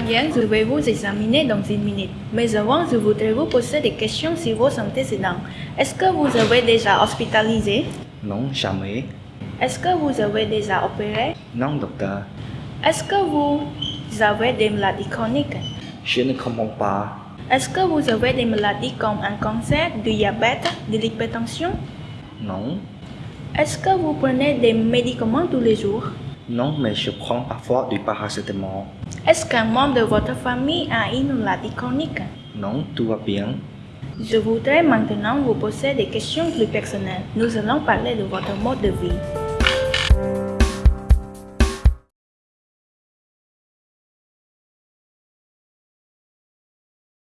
bien, je vais vous examiner dans une minute. Mais avant, je voudrais vous poser des questions sur vos antécédents. Est-ce que vous avez déjà hospitalisé? Non, jamais. Est-ce que vous avez déjà opéré? Non, docteur. Est-ce que vous avez des maladies chroniques? Je ne comprends pas. Est-ce que vous avez des maladies comme un cancer, du diabète, de l'hypertension? Non. Est-ce que vous prenez des médicaments tous les jours? Non, mais je prends parfois du paracétamol. Est-ce qu'un membre de votre famille a une maladie chronique? Non, tout va bien. Je voudrais maintenant vous poser des questions plus personnelles. Nous allons parler de votre mode de vie.